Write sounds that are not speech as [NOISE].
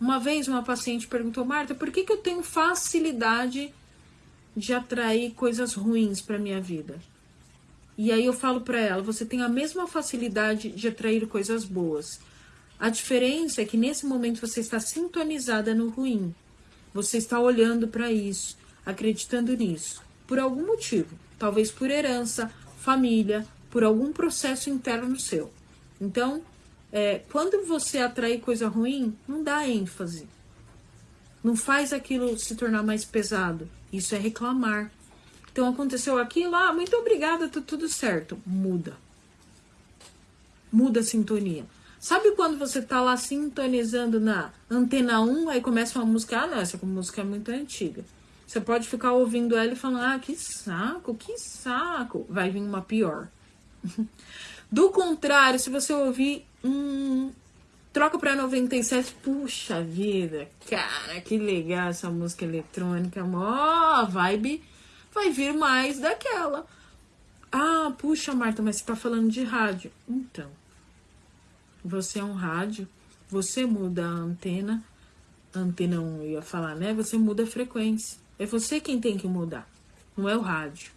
Uma vez uma paciente perguntou, Marta, por que, que eu tenho facilidade de atrair coisas ruins para minha vida? E aí eu falo para ela, você tem a mesma facilidade de atrair coisas boas. A diferença é que nesse momento você está sintonizada no ruim. Você está olhando para isso, acreditando nisso, por algum motivo, talvez por herança, família, por algum processo interno seu. Então, é, quando você atrai coisa ruim, não dá ênfase. Não faz aquilo se tornar mais pesado. Isso é reclamar. Então aconteceu aquilo, ah, muito obrigada, tá tudo certo. Muda. Muda a sintonia. Sabe quando você tá lá sintonizando na antena 1, aí começa uma música, ah, não, essa música é muito antiga. Você pode ficar ouvindo ela e falando, ah, que saco, que saco. Vai vir uma pior. [LAUGHS] Do contrário, se você ouvir Hum, troca pra 97. Puxa vida, cara, que legal essa música eletrônica. Mó vibe. Vai vir mais daquela. Ah, puxa, Marta, mas você tá falando de rádio. Então, você é um rádio, você muda a antena. Antena 1 eu ia falar, né? Você muda a frequência. É você quem tem que mudar, não é o rádio.